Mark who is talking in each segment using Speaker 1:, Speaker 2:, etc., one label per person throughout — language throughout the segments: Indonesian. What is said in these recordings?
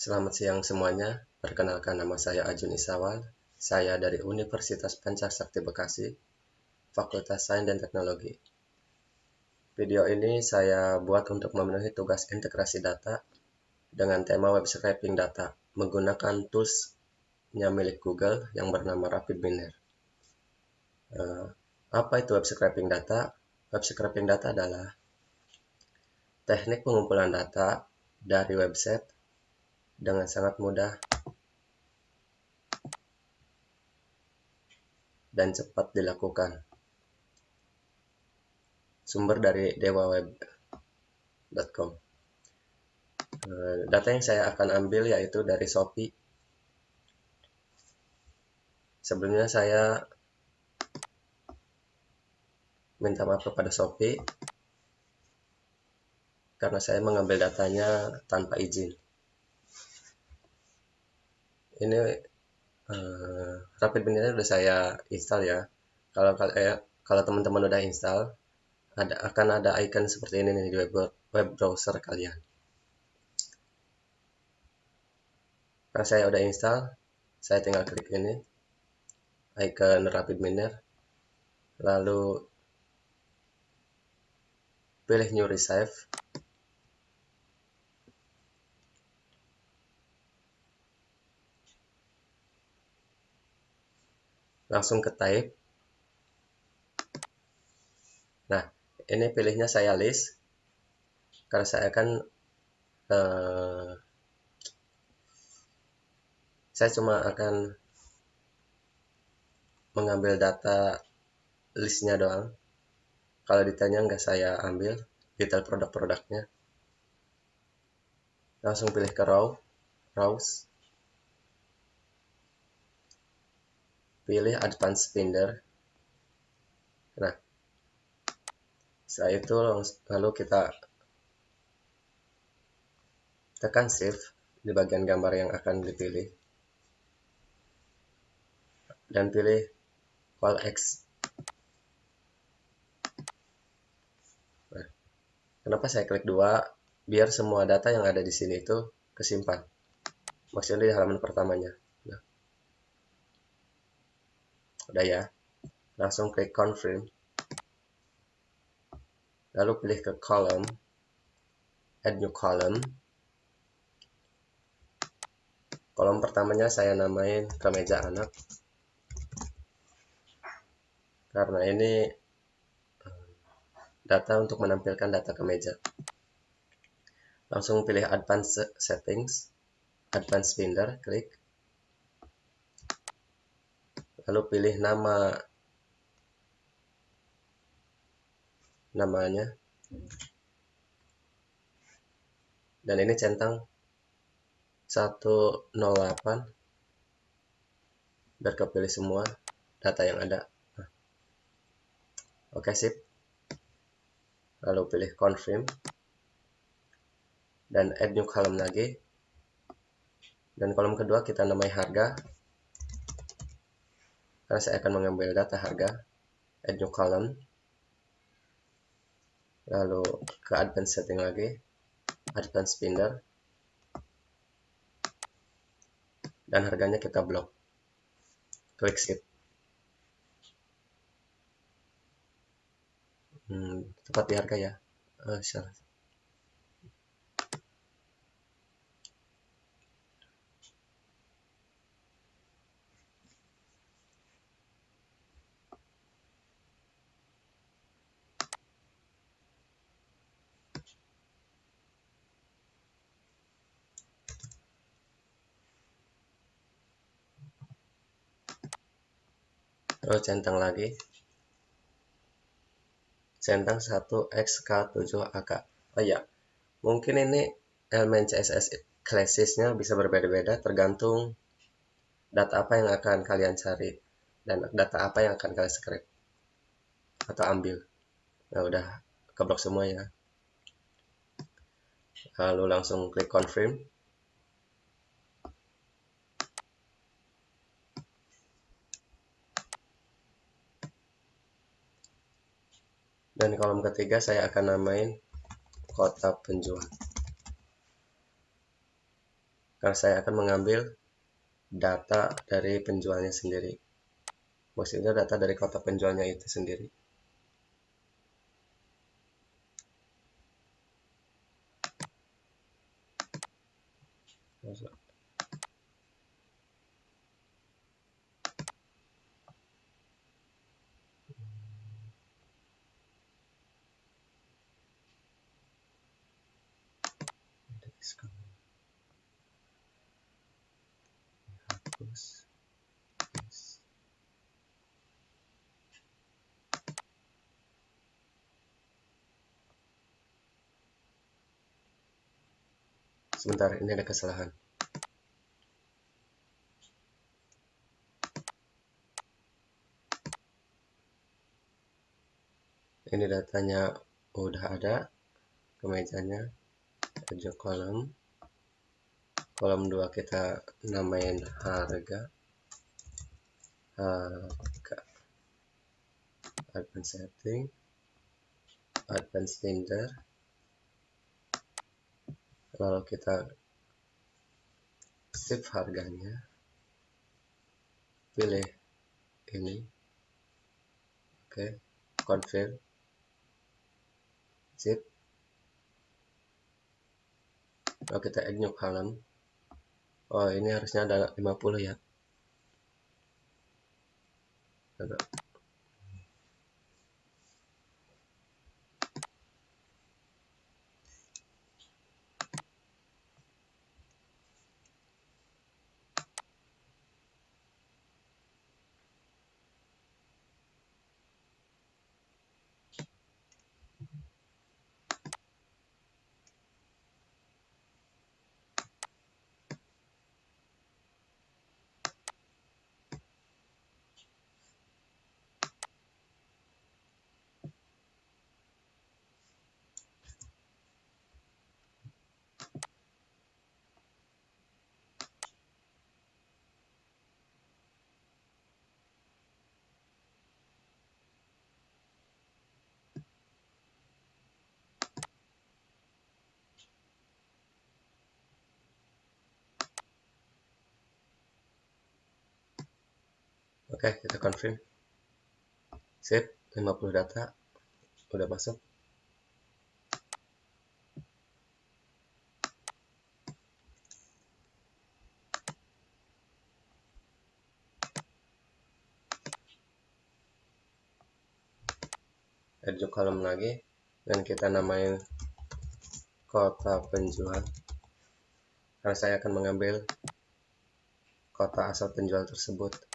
Speaker 1: Selamat siang semuanya, perkenalkan nama saya Ajun Isawal, saya dari Universitas Pancasakti Bekasi, Fakultas Sains dan Teknologi. Video ini saya buat untuk memenuhi tugas integrasi data dengan tema web scraping data menggunakan tools-nya milik Google yang bernama RapidMiner. Uh, apa itu web scraping data? Web scraping data adalah teknik pengumpulan data dari website dengan sangat mudah dan cepat dilakukan. Sumber dari dewaweb.com. Eh, data yang saya akan ambil yaitu dari Shopee. Sebelumnya saya minta maaf kepada Shopee karena saya mengambil datanya tanpa izin ini uh, Rapid Binary udah saya install ya. Kalau eh, kalau teman-teman udah install ada akan ada icon seperti ini nih di web, web browser kalian. Karena saya udah install saya tinggal klik ini icon Rapid Miner lalu pilih new receive langsung ke type. Nah ini pilihnya saya list. Karena saya akan uh, saya cuma akan mengambil data listnya doang. Kalau detailnya nggak saya ambil detail produk-produknya. Langsung pilih ke raw rows pilih advanced binder nah setelah itu lalu kita tekan shift di bagian gambar yang akan dipilih. Dan pilih call X. Nah, kenapa saya klik dua? Biar semua data yang ada di sini itu kesimpan. Maksudnya di halaman pertamanya udah ya. Langsung klik confirm. Lalu pilih ke column. Add new column. Kolom pertamanya saya namain kemeja anak. Karena ini eh, data untuk menampilkan data kemeja. Langsung pilih advanced settings advanced binder klik lalu pilih nama. Namanya. Dan ini centang 108 biar kepilih semua data yang ada. Nah. oke sip. Lalu pilih confirm. Dan add new column lagi. Dan kolom kedua kita namai harga karena saya akan mengambil data harga add new column. Lalu ke advanced setting lagi advanced binder. Dan harganya kita blok klik skip. Hmm, tepat di harga ya. Uh, terus centang lagi. Centang 1xk7ak oh ya mungkin ini elemen CSS classesnya bisa berbeda-beda tergantung data apa yang akan kalian cari dan data apa yang akan kalian script atau ambil. Nah udah keblok semua ya. Lalu langsung klik confirm dan kolom ketiga saya akan namain kota penjual karena saya akan mengambil data dari penjualnya sendiri. Maksudnya data dari kota penjualnya itu sendiri hapus sebentar ini ada kesalahan. Ini datanya udah ada kemejanya tujuh kolom kolom 2 kita namain harga. Harga. Advance setting. Advance tender. Lalu kita save harganya. Pilih ini. Oke okay. confirm. Save lalu kita add new column. Oh ini harusnya ada 50 ya Oke, kita confirm. Save 50 data udah masuk. Add kolom lagi dan kita namain kota penjual. Karena saya akan mengambil kota asal penjual tersebut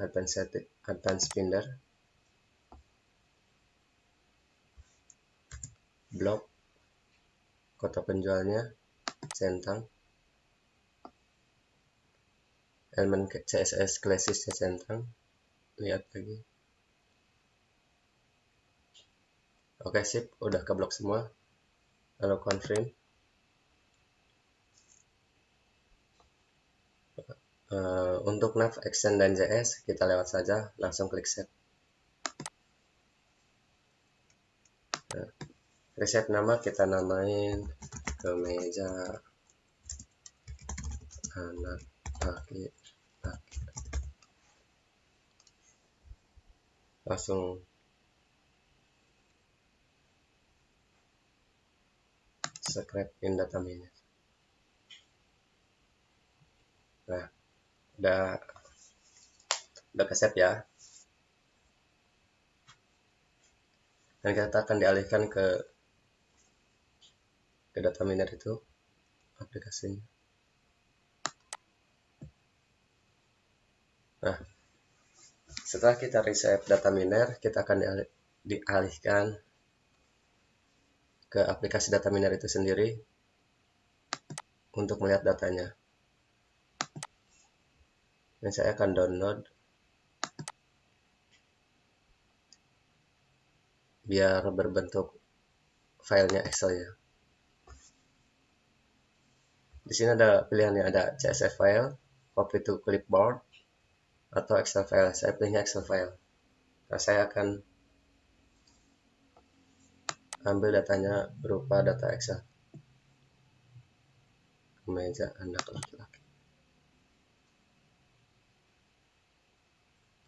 Speaker 1: advanced advanced binder blok kota penjualnya centang. Elemen CSS classisnya centang. Lihat lagi. Oke sip. Udah ke blok semua. Lalu confirm Uh, untuk nav extend dan js kita lewat saja langsung klik set nah, reset nama kita namain kemeja anak laki langsung. Scrap in data manager nah udah udah keset ya. Dan kita akan dialihkan ke ke data miner itu aplikasinya. Nah setelah kita reset data miner kita akan dialihkan ke aplikasi data miner itu sendiri untuk melihat datanya dan saya akan download biar berbentuk filenya Excel ya. Di sini ada pilihannya ada CSV file, copy to clipboard, atau Excel file. Saya pilihnya Excel file. Nah, saya akan ambil datanya berupa data Excel. kemeja anak laki-laki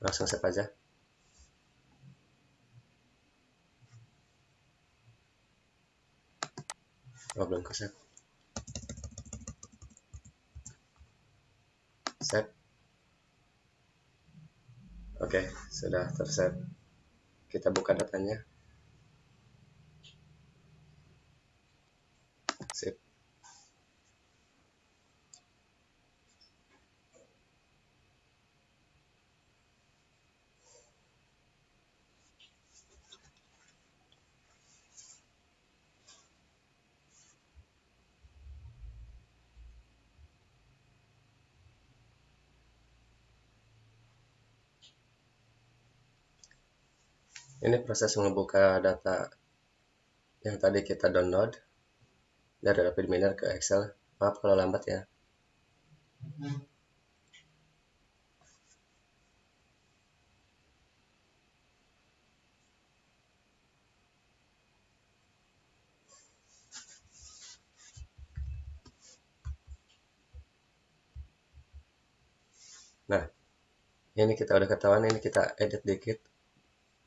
Speaker 1: langsung save aja. Oh belum ke save. Save. Oke sudah tersave. Kita buka datanya sip ini proses membuka data yang tadi kita download dari Rapid Miner ke Excel. Maaf kalau lambat ya. Nah, ini kita udah ketahuan, ini kita edit dikit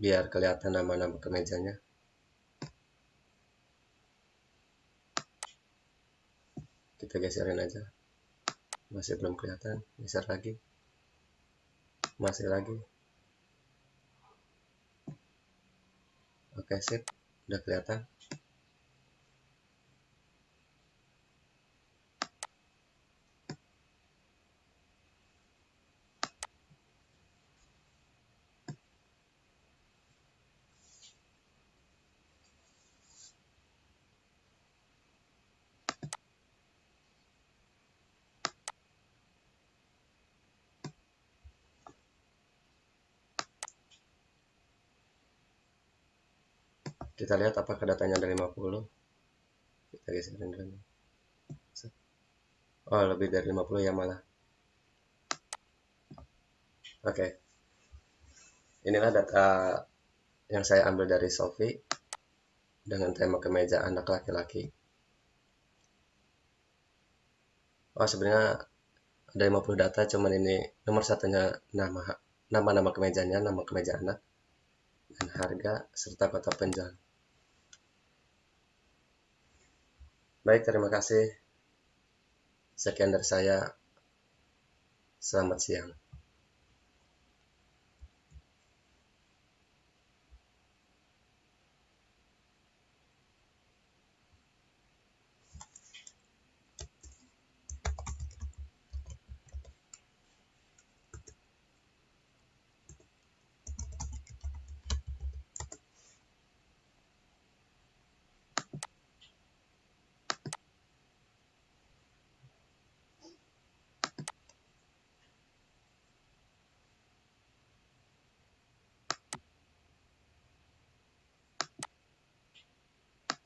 Speaker 1: biar kelihatan nama-nama kemejanya. Kita geserin aja. Masih belum kelihatan. Geser lagi. Masih lagi. Oke sip. Udah kelihatan kita lihat apakah datanya ada 50 kita geserin dulu oh lebih dari 50 ya malah. Oke. Okay. inilah data yang saya ambil dari Sophie dengan tema kemeja anak laki-laki. Oh sebenarnya ada 50 data cuman ini nomor satunya nama nama-nama kemejanya nama kemeja anak dan harga serta kota penjual Baik, terima kasih. Sekian dari saya. Selamat siang.